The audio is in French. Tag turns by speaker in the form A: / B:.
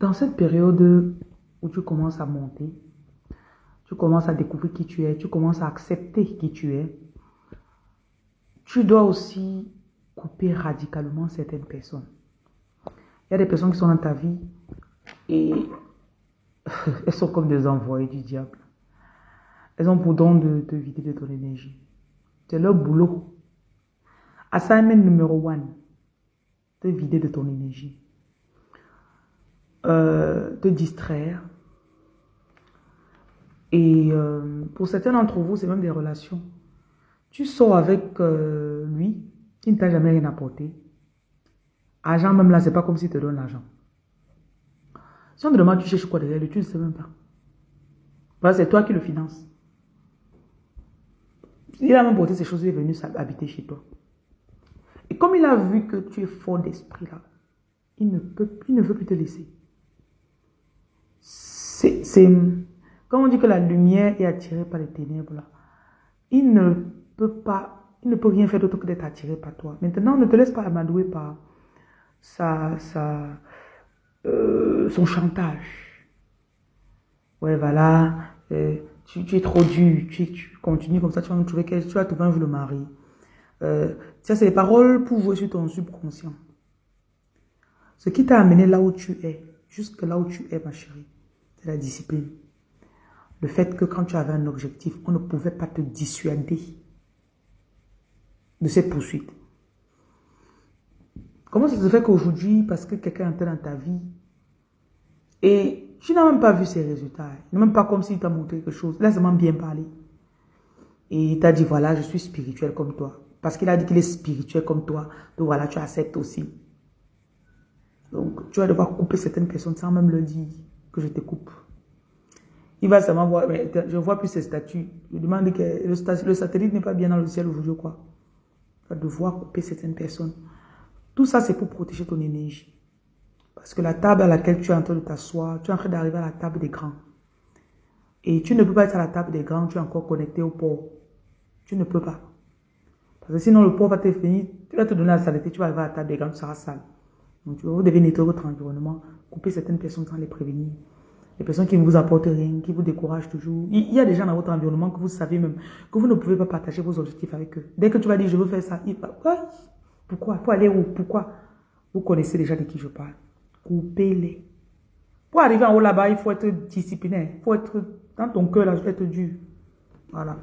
A: Dans cette période où tu commences à monter, tu commences à découvrir qui tu es, tu commences à accepter qui tu es, tu dois aussi couper radicalement certaines personnes. Il y a des personnes qui sont dans ta vie et elles sont comme des envoyés du diable. Elles ont pour don de te vider de ton énergie. C'est leur boulot. Assignment numéro one, te vider de ton énergie. Euh, te distraire. Et euh, pour certains d'entre vous, c'est même des relations. Tu sors avec euh, lui, il ne t'a jamais rien apporté. Argent même là, c'est pas comme s'il te donne l'argent. Si on te demande, tu cherches quoi derrière lui, tu ne sais même pas. C'est toi qui le finances. Il a même porté ces choses, il est venu habiter chez toi. Et comme il a vu que tu es fort d'esprit là, il ne, peut, il ne veut plus te laisser. C'est, quand on dit que la lumière est attirée par les ténèbres il ne peut pas, il ne peut rien faire d'autre que d'être attiré par toi. Maintenant, ne te laisse pas amadouer par sa, sa, euh, son chantage. Ouais, voilà, euh, tu, es trop dur, tu, continues comme ça, tu vas trouver, tu vas trouver un le mari. Euh, ça, c'est les paroles pour jouer sur ton subconscient. Ce qui t'a amené là où tu es, jusque là où tu es, ma chérie, c'est la discipline. Le fait que quand tu avais un objectif, on ne pouvait pas te dissuader de cette poursuite. Comment ça se fait qu'aujourd'hui, parce que quelqu'un est dans ta vie, et tu n'as même pas vu ses résultats, même pas comme s'il t'a montré quelque chose, laisse-moi bien parler. Et il t'a dit, voilà, je suis spirituel comme toi. Parce qu'il a dit qu'il est spirituel comme toi. Donc voilà, tu acceptes aussi. Donc tu vas devoir couper certaines personnes sans même le dire que je te coupe. Il va seulement voir, mais je ne vois plus ses statuts. Je demande que le, satellite n'est pas bien dans le ciel aujourd'hui, quoi. Tu vas devoir couper certaines personnes. Tout ça, c'est pour protéger ton énergie. Parce que la table à laquelle tu es en train de t'asseoir, tu es en train d'arriver à la table des grands. Et tu ne peux pas être à la table des grands, tu es encore connecté au port. Tu ne peux pas. Parce que sinon, le port va te finir, tu vas te donner la saleté, tu vas arriver à la table des grands, tu seras sale. Donc, vous devez nettoyer votre environnement, couper certaines personnes sans les prévenir. Les personnes qui ne vous apportent rien, qui vous découragent toujours. Il y a des gens dans votre environnement que vous savez même que vous ne pouvez pas partager vos objectifs avec eux. Dès que tu vas dire, je veux faire ça, il va, pourquoi? Pour aller où? Pourquoi? Vous connaissez déjà de qui je parle. Coupez-les. Pour arriver en haut là-bas, il faut être discipliné. Il faut être, dans ton cœur, là, être dur. Voilà.